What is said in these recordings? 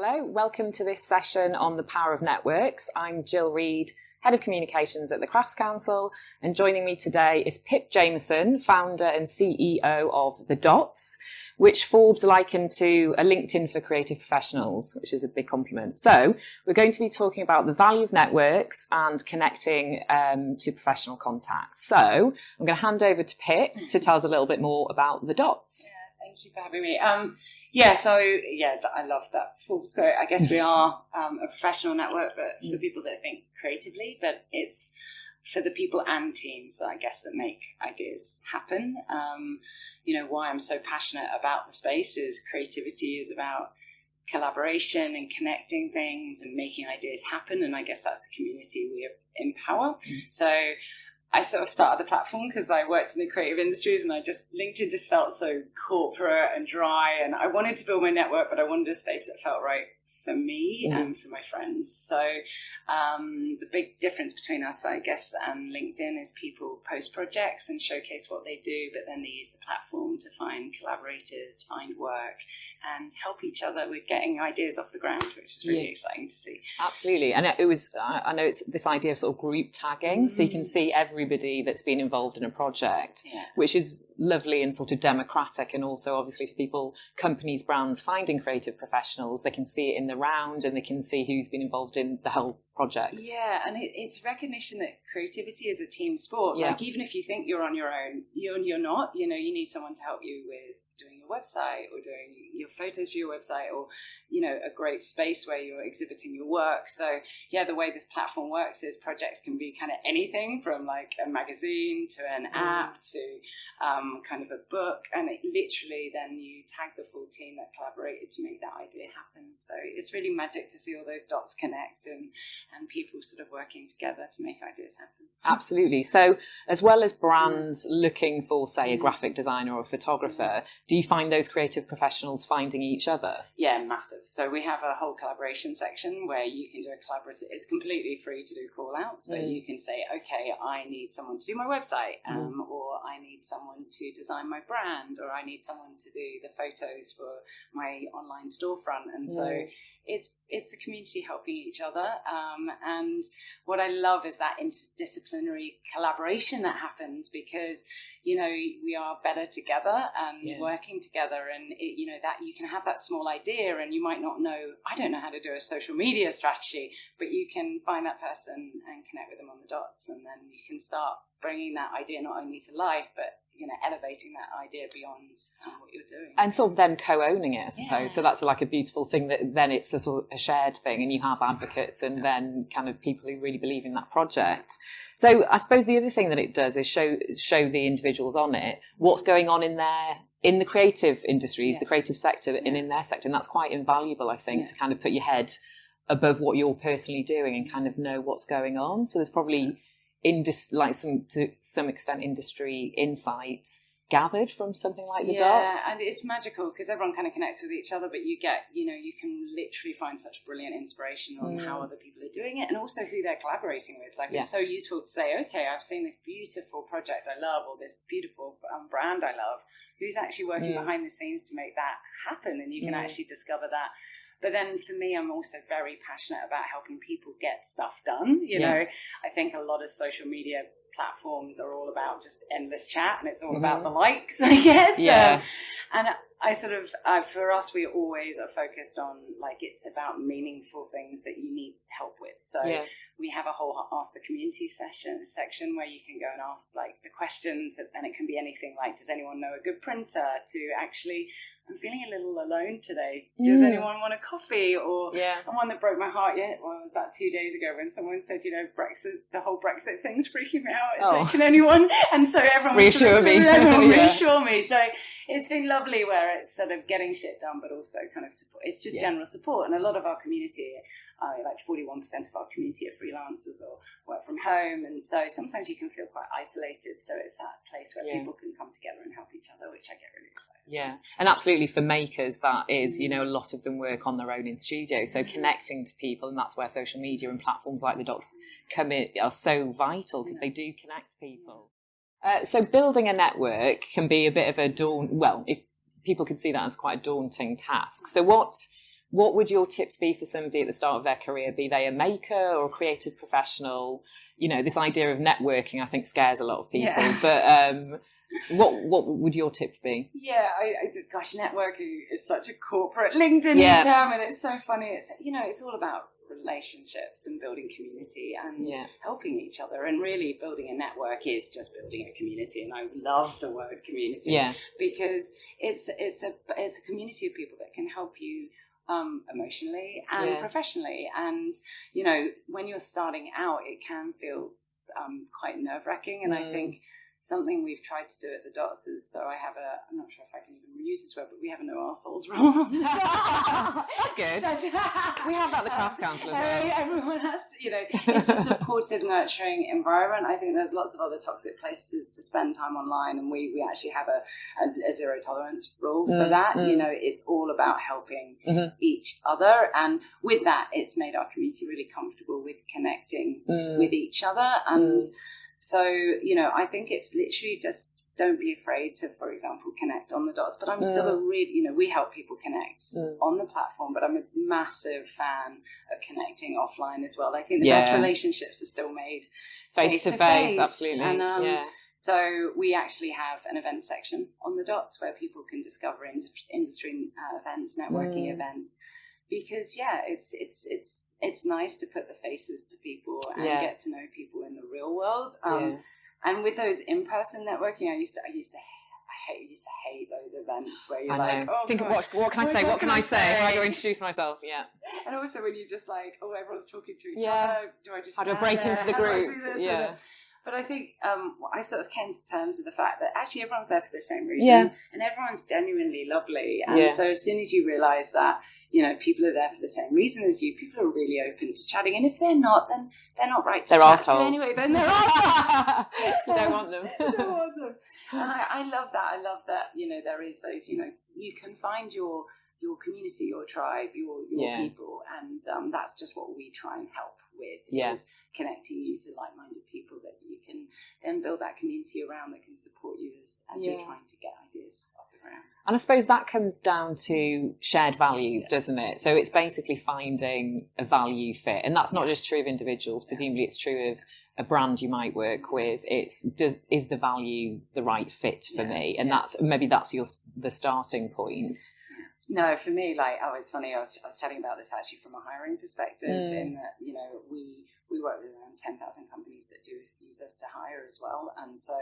Hello, welcome to this session on the power of networks. I'm Jill Reed, Head of Communications at the Crafts Council, and joining me today is Pip Jamieson, founder and CEO of The Dots, which Forbes likened to a LinkedIn for creative professionals, which is a big compliment. So we're going to be talking about the value of networks and connecting um, to professional contacts. So I'm going to hand over to Pip to tell us a little bit more about The Dots. Yeah. Thank you for having me. Um, yeah, so yeah, I love that Forbes quote. I guess we are um, a professional network, but for people that think creatively, but it's for the people and teams, I guess, that make ideas happen. Um, you know, why I'm so passionate about the space is creativity is about collaboration and connecting things and making ideas happen. And I guess that's the community we empower. Mm. So I sort of started the platform because I worked in the creative industries and I just, LinkedIn just felt so corporate and dry. And I wanted to build my network, but I wanted a space that felt right for me yeah. and for my friends. So um, the big difference between us, I guess, and LinkedIn is people post projects and showcase what they do, but then they use the platform to find collaborators, find work, and help each other with getting ideas off the ground, which is really yeah. exciting to see. Absolutely, and it was I know it's this idea of sort of group tagging, mm. so you can mm. see everybody that's been involved in a project, yeah. which is lovely and sort of democratic, and also obviously for people, companies, brands finding creative professionals, they can see it in the round and they can see who's been involved in the whole project. Yeah, and it, it's recognition that creativity is a team sport. Yeah. Like even if you think you're on your own, you're you're not. You know, you need someone to help you with website or doing your photos for your website or you know a great space where you're exhibiting your work so yeah the way this platform works is projects can be kind of anything from like a magazine to an mm. app to um, kind of a book and it literally then you tag the full team that collaborated to make that idea happen so it's really magic to see all those dots connect and and people sort of working together to make ideas happen absolutely so as well as brands mm. looking for say a mm. graphic designer or a photographer do you find those creative professionals finding each other? Yeah, massive. So we have a whole collaboration section where you can do a collaborative. It's completely free to do call outs, but mm. you can say, okay, I need someone to do my website, mm. um, mm. or I need someone to design my brand, or I need someone to do the photos for my online storefront. And mm. so it's it's the community helping each other. Um, and what I love is that interdisciplinary collaboration that happens because you know we are better together and yeah. working together and it, you know that you can have that small idea and you might not know i don't know how to do a social media strategy but you can find that person and connect with them on the dots and then you can start bringing that idea not only to life but you know elevating that idea beyond um, what you're doing. And sort of then co-owning it i suppose. Yeah. so that's like a beautiful thing that then it's a sort of a shared thing and you have advocates and then kind of people who really believe in that project. So i suppose the other thing that it does is show show the individuals on it what's going on in their in the creative industries yeah. the creative sector yeah. and in their sector. And that's quite invaluable i think to kind of put your head above what you're personally doing and kind of know what's going on. So there's probably indus- like some to some extent industry insight gathered from something like the yeah, dots. and it's magical because everyone kind of connects with each other, but you get, you know, you can literally find such brilliant inspiration on mm. how other people are doing it and also who they're collaborating with. Like, yeah. it's so useful to say, okay, I've seen this beautiful project I love or this beautiful um, brand I love. Who's actually working mm. behind the scenes to make that happen? And you can mm. actually discover that but then for me, I'm also very passionate about helping people get stuff done. You yeah. know, I think a lot of social media platforms are all about just endless chat and it's all mm-hmm. about the likes, I guess. Yeah. Um, and I sort of, uh, for us, we always are focused on like it's about meaningful things that you need help with. So yeah. we have a whole Ask the Community session section where you can go and ask like the questions, and it can be anything like, does anyone know a good printer? To actually I'm feeling a little alone today. Does mm. anyone want a coffee? Or yeah. one that broke my heart yet. Well, it was about two days ago when someone said, you know, Brexit, the whole Brexit thing's freaking me out. It's oh. like, can anyone? And so everyone reassure me, everyone yeah. reassure me. So it's been lovely where it's sort of getting shit done, but also kind of support. It's just yeah. general support, and a lot of our community uh, like 41% of our community are freelancers or work from home. And so sometimes you can feel quite isolated. So it's that place where yeah. people can come together and help each other, which I get really excited. Yeah. And absolutely for makers, that is, you know, a lot of them work on their own in studio. So mm-hmm. connecting to people, and that's where social media and platforms like the Dots come in, are so vital because yeah. they do connect people. Uh, so building a network can be a bit of a daunt. Well, if people could see that as quite a daunting task. So what what would your tips be for somebody at the start of their career? Be they a maker or a creative professional? You know, this idea of networking, I think, scares a lot of people. Yeah. But um, what what would your tips be? Yeah, I, I gosh, networking is such a corporate LinkedIn yeah. term, and it's so funny. It's you know, it's all about relationships and building community and yeah. helping each other. And really, building a network is just building a community. And I love the word community yeah. because it's it's a it's a community of people that can help you um, emotionally and yeah. professionally. And you know, when you're starting out, it can feel um, quite nerve wracking. And mm. I think something we've tried to do at the Dots is so I have a I'm not sure if I can even reuse this word, but we have a no assholes rule. That's good. we have that at the Crafts Council as well. Everyone has, you know, it's a supportive, nurturing environment. I think there's lots of other toxic places to spend time online, and we, we actually have a, a, a zero tolerance rule mm, for that. Mm. You know, it's all about helping mm-hmm. each other, and with that, it's made our community really comfortable with connecting mm. with each other and. Mm so, you know, I think it's literally just don't be afraid to, for example, connect on the dots. But I'm still a mm. really, you know, we help people connect mm. on the platform, but I'm a massive fan of connecting offline as well. I think the yeah. best relationships are still made face to face. Absolutely. And, um, yeah. So we actually have an event section on the dots where people can discover industry uh, events, networking mm. events because yeah, it's it's it's it's nice to put the faces to people and yeah. get to know people in the real world. Um, yeah. And with those in person networking, I used to I used to I hate, used to hate those events where you're I like, oh, think what what can I say? What can I say? How do I introduce myself? Yeah. And also when you're just like, oh, everyone's talking to each yeah. other. Do I just how do I break there? into the group? Yeah. But I think um, I sort of came to terms with the fact that actually everyone's there for the same reason, yeah. and everyone's genuinely lovely. And yeah. so as soon as you realise that you know, people are there for the same reason as you. People are really open to chatting, and if they're not, then they're not right to they're chat assholes. to anyway. Then they're assholes. you don't want them. don't want them. And I, I love that. I love that. You know, there is those. You know, you can find your your community, your tribe, your your yeah. people, and um, that's just what we try and help with. Yeah. Is connecting you to like-minded people that you can then build that community around that can support you as as yeah. you're trying to get ideas off the ground. And I suppose that comes down to shared values, yeah. doesn't it? So it's basically finding a value fit, and that's not just true of individuals. Presumably, it's true of a brand you might work with it's does is the value the right fit for yeah, me and yeah. that's maybe that's your the starting point no, for me, like, oh, it's funny. I was, I was chatting about this actually from a hiring perspective, mm. in that you know we we work with around ten thousand companies that do use us to hire as well, and so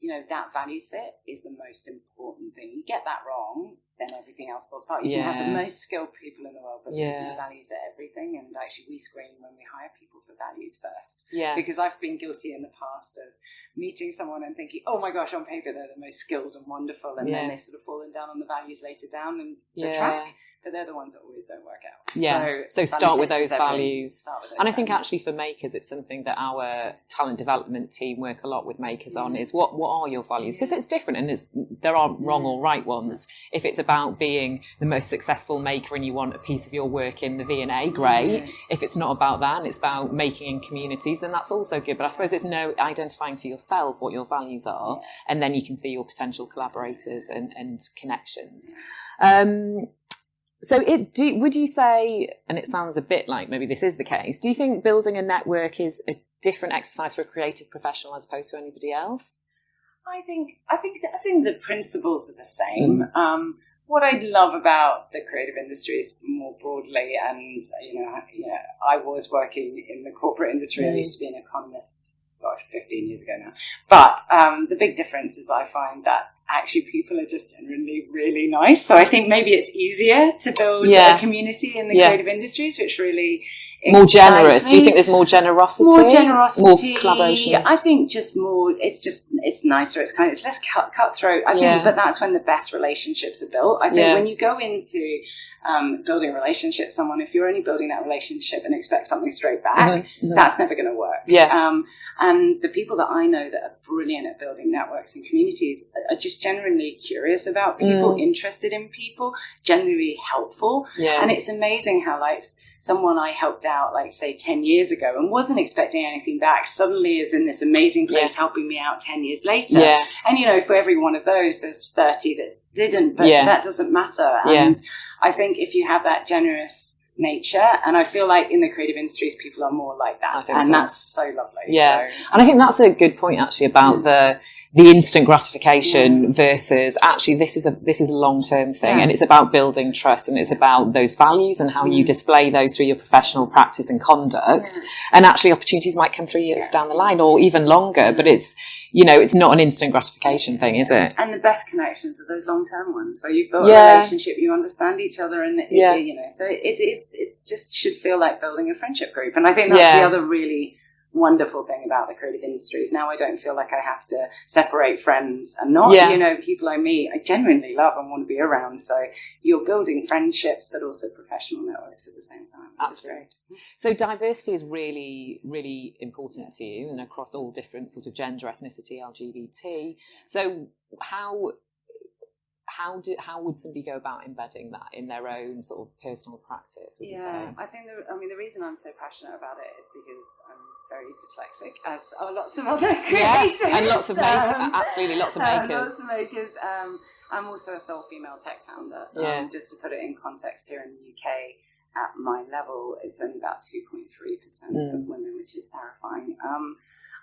you know that values fit is the most important thing. You get that wrong, then everything else falls apart. You yeah. can have the most skilled people in the world, but yeah. the values are everything. And actually, we screen when we hire people for values first. Yeah. Because I've been guilty in the past of meeting someone and thinking, oh my gosh, on paper they're the most skilled and wonderful, and yeah. then they've sort of fallen down on the values later down and the yeah. track. But they're the ones that always don't work out. Yeah. So, so start, with those values. Start with those and values. I think actually for makers, it's something that our talent development team work a lot with makers mm. on is what what are your values because it's different and it's there aren't wrong or right ones. If it's about being the most successful maker and you want a piece of your work in the V&A, great. Mm. If it's not about that and it's about making in communities, then that's also good. But I suppose it's no identifying for yourself what your values are, yeah. and then you can see your potential collaborators and, and connections. Um, so, it, do, would you say, and it sounds a bit like maybe this is the case, do you think building a network is a different exercise for a creative professional as opposed to anybody else? I think I think I think the principles are the same. Mm. Um, what I love about the creative industries more broadly, and you know, you know, I was working in the corporate industry. Mm. I used to be an economist, gosh, fifteen years ago now. But um, the big difference is I find that actually people are just generally really nice. So I think maybe it's easier to build yeah. a community in the yeah. creative industries, which really more generous. Me. Do you think there's more generosity? More generosity. More collaboration. I think just more. It's just it's nicer. It's kind of it's less cut, cutthroat. I yeah. think, but that's when the best relationships are built. I think yeah. when you go into um, building a relationship someone, if you're only building that relationship and expect something straight back, mm-hmm, mm-hmm. that's never going to work. Yeah. Um, and the people that I know that are brilliant at building networks and communities are just genuinely curious about people, mm. interested in people, genuinely helpful. Yeah. And it's amazing how like someone I helped out, like say 10 years ago and wasn't expecting anything back, suddenly is in this amazing place yeah. helping me out 10 years later. Yeah. And, you know, for every one of those, there's 30 that didn't, but yeah. that doesn't matter. And I think if you have that generous nature, and I feel like in the creative industries, people are more like that, and so. that's so lovely. Yeah, so. and I think that's a good point actually about hmm. the the instant gratification versus actually this is a this is a long term thing Yeah. and it's about building trust and it's about those values and how you Mm. display those through your professional practice and conduct and actually opportunities might come three years Yeah. down the line or even longer but it's you know it's not an instant gratification thing is it And the best connections are those long term ones where you've got Yeah. a relationship, you understand each other, and it, Yeah. you know, so it is. It's just should feel like building a friendship group, and I think that's Yeah. the other really wonderful thing about the creative industries. Now I don't feel like I have to separate friends and not. Yeah. You know, people I meet, I genuinely love and want to be around. So you're building friendships, but also professional networks at the same time. Absolutely. So diversity is really, really important to you, and across all different sort of gender, ethnicity, LGBT. So how how do how would somebody go about embedding that in their own sort of personal practice? Would you Yeah, say? I think the, I mean the reason I'm so passionate about it is because I'm very dyslexic, as are lots of other creators, Yeah, and lots of makers, um, absolutely lots of uh, makers. lots of makers. Um, I'm also a sole female tech founder. Um, Yeah. just to put it in context, here in the UK, at my level, it's only about 2.3 percent Mm. of women, which is terrifying. Um,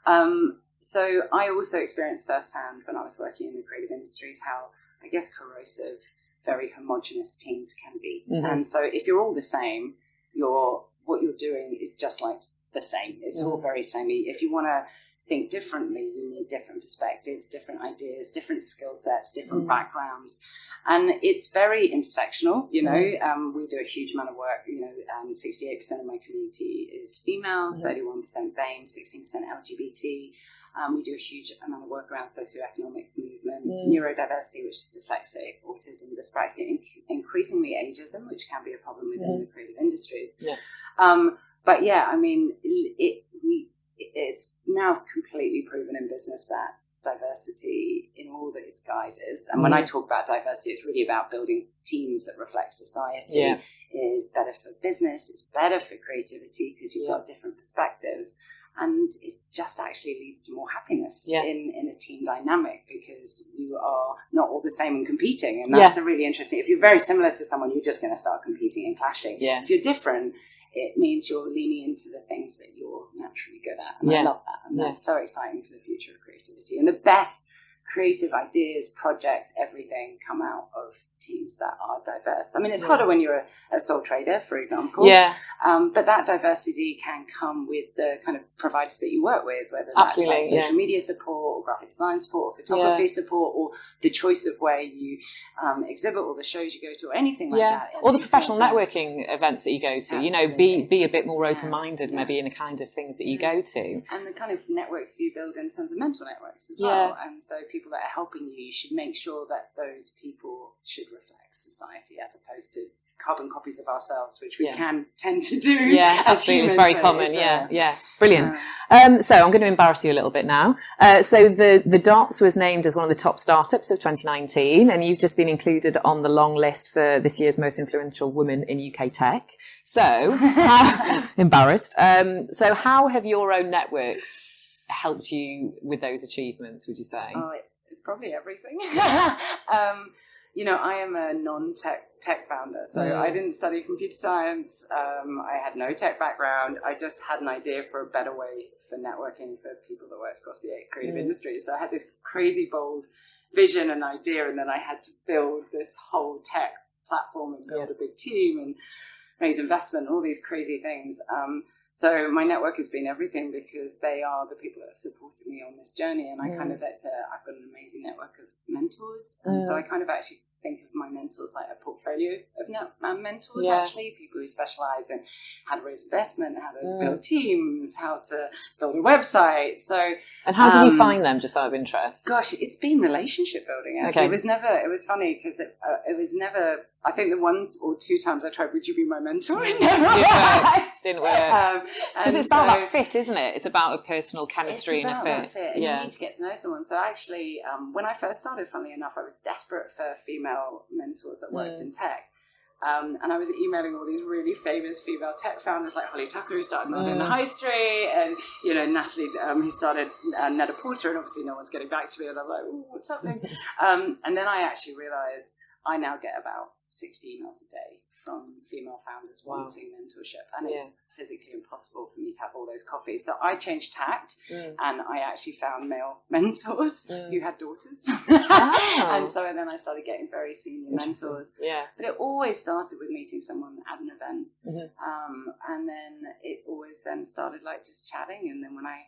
um, so I also experienced firsthand when I was working in the creative industries how I guess corrosive, very homogenous teams can be. Mhm. And so if you're all the same, you're what you're doing is just like the same. It's all Mhm. very samey. If you want to think differently, you need different perspectives, different ideas, different skill sets, different Mhm. backgrounds. And it's very intersectional, you know. Mhm. Um, we do a huge amount of work, you know, um, 68% of my community is female, Mhm. 31% BAME, 16% LGBT. Um, we do a huge amount of work around socioeconomic movement, Mm. neurodiversity, which is dyslexic, autism, dyspraxia, inc- increasingly ageism, which can be a problem within Mm. the creative industries. Yeah. But yeah, I mean, it, we, it's now completely proven in business that diversity in all that its guises, and when I Mm. talk about diversity, it's really about building teams that reflect society. Yeah. Is better for business. It's better for creativity because you've Yeah. got different perspectives and it just actually leads to more happiness Yeah. in, in a team dynamic because you are not all the same and competing and that's a really interesting if you're very similar to someone you're just going to start competing and clashing Yeah. if you're different it means you're leaning into the things that you're naturally good at and Yeah. i love that and Yeah. that's so exciting for the future of creativity and the best creative ideas projects everything come out of teams that are diverse i mean it's Yeah. harder when you're a, a sole trader for example Yeah, um, but that diversity can come with the kind of providers that you work with, whether that's Absolutely, like social yeah. media support or graphic design support or photography support or the choice of where you um, exhibit or the shows you go to or anything like yeah. that. Or the professional networking events that you go to. You know, be be a bit more open minded, Yeah. maybe in the kind of things that you Yeah. go to. And the kind of networks you build in terms of mental networks as Yeah. well. And so people that are helping you, you should make sure that those people should reflect society as opposed to carbon copies of ourselves, which we Yeah. can tend to do. Yeah, absolutely. It's very common. Yeah, uh, yeah. Brilliant. uh, Um, so I'm going to embarrass you a little bit now. Uh, so the the Dots was named as one of the top startups of 2019, and you've just been included on the long list for this year's most influential women in UK tech. So how, embarrassed. Um, so how have your own networks helped you with those achievements? Would you say? Oh, it's, it's probably everything. um, you know, I am a non-tech tech founder, so Mm. I didn't study computer science. Um, I had no tech background. I just had an idea for a better way for networking for people that worked across the creative Mm. industry. So I had this crazy bold vision and idea, and then I had to build this whole tech platform and build a big team and raise investment, all these crazy things. Um, so my network has been everything because they are the people that have supported me on this journey, and I kind Mm. of it's a, I've got an amazing network of mentors, and so. I kind of actually think of my mentors like a portfolio of net, uh, mentors. Yeah. Actually, people who specialize in how to raise investment, how to Mm. build teams, how to build a website. So and how did you um, find them? Just out of interest. Gosh, it's been relationship building. Actually, Okay. it was never. It was funny because it, uh, it was never. I think the one or two times I tried, would you be my mentor? It never Didn't work. worked. Didn't work. Um, Because and it's about so- that fit, isn't it? It's about a personal chemistry and a about fit. and Yeah. you need to get to know someone. So actually, um, when I first started, funnily enough, I was desperate for female mentors that worked Mm. in tech. Um, and I was emailing all these really famous female tech founders like Holly Tucker, who started Not in the Mm. High Street, and you know Natalie, um, who started uh, Net-a-Porter, and obviously no one's getting back to me, and I'm like, what's happening? um, and then I actually realised I now get about 60 emails a day from female founders Wow. wanting mentorship, and it's physically impossible for me to have all those coffees. So I changed tact, Mm. and I actually found male mentors Mm. who had daughters, Oh. and so and then I started getting very senior mentors. Yeah. But it always started with meeting someone at an event, Mhm. um, and then it always then started like just chatting, and then when I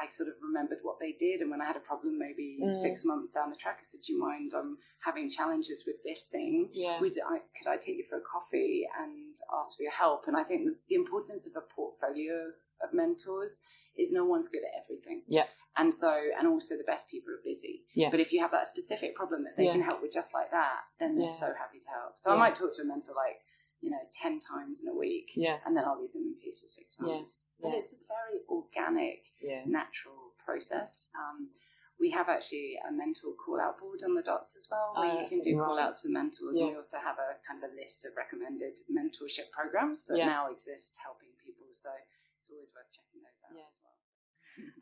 I sort of remembered what they did, and when I had a problem, maybe Mm. six months down the track, I said, "Do you mind? I'm having challenges with this thing. Yeah. Would I, could I take you for a coffee and ask for your help?" And I think the importance of a portfolio of mentors is no one's good at everything. Yeah. And so, and also the best people are busy. Yeah. But if you have that specific problem that they Yeah. can help with just like that, then they're Yeah. so happy to help. So. I might talk to a mentor like, you know, 10 times in a week Yeah. and then I'll leave them in peace for six Yeah. months. But Yeah. it's a very organic, Yeah. natural process. Um, we have actually a mentor call out board on the dots as well, where Oh, you can do right. call outs for mentors. Yeah. And we also have a kind of a list of recommended mentorship programs that Yeah. now exist helping people. So it's always worth checking those out Yeah. as well.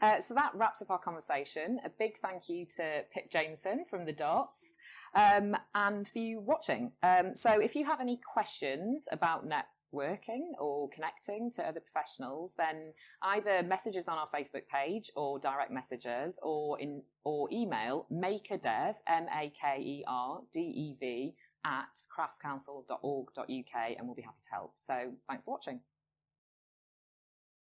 Uh, so that wraps up our conversation. A big thank you to Pip Jamieson from the Dots um, and for you watching. Um, so if you have any questions about networking or connecting to other professionals, then either message us on our Facebook page or direct messages or in or email makerdev m a k e r d e v at craftscouncil.org.uk and we'll be happy to help. So thanks for watching.